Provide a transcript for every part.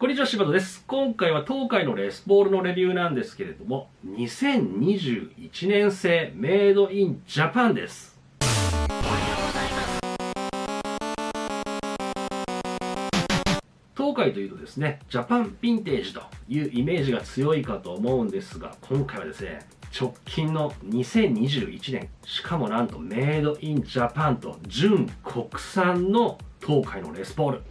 こんにちは、柴田です。今回は東海のレスポールのレビューなんですけれども、2021年製メイドインジャパンです。東海というとですね、ジャパンヴィンテージというイメージが強いかと思うんですが、今回はですね、直近の2021年、しかもなんとメイドインジャパンと純国産の東海のレスポール。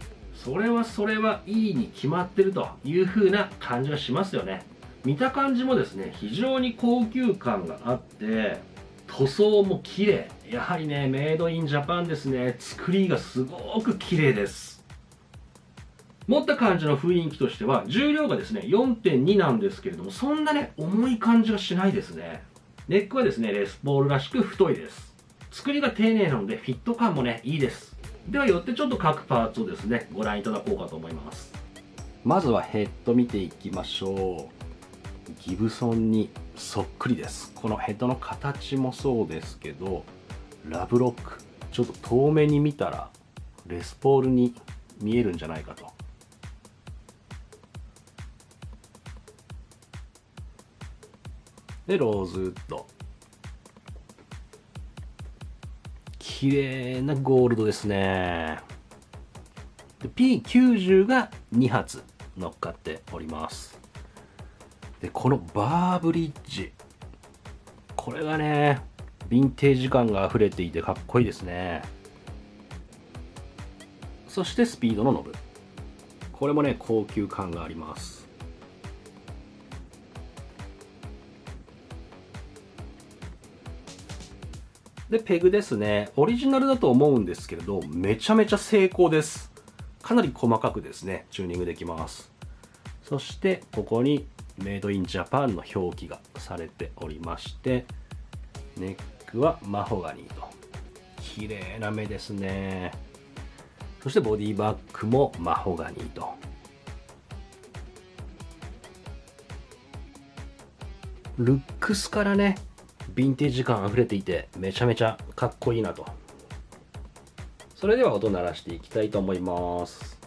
それはそれはいいに決まってるという風な感じがしますよね。見た感じもですね、非常に高級感があって、塗装も綺麗。やはりね、メイドインジャパンですね、作りがすごく綺麗です。持った感じの雰囲気としては重量がですね4.2なんですけれどもそんなね重い感じがしないですねネックはですねレスポールらしく太いです作りが丁寧なのでフィット感もねいいですではよってちょっと各パーツをですねご覧いただこうかと思います。まずはヘッド見ていきましょう。ギブソンにそっくりです。このヘッドの形もそうですけどラブロック。ちょっと遠目に見たらレスポールに見えるんじゃないかと。でローズウッド。綺麗なゴールドですね。P90 が2発乗っかっております。でこのバーブリッジ。これがねヴィンテージ感が溢れていてかっこいいですね。そしてスピードのノブ。これもね高級感があります。で、ペグですね。オリジナルだと思うんですけれど、めちゃめちゃ精巧です。かなり細かくですね、チューニングできます。そして、ここにメイドインジャパンの表記がされておりまして、ネックはマホガニーと。綺麗な目ですね。そしてボディバッグもマホガニーと。ルックスからね、ヴィンテージ感あふれていてめちゃめちゃかっこいいなと。それでは音鳴らしていきたいと思います。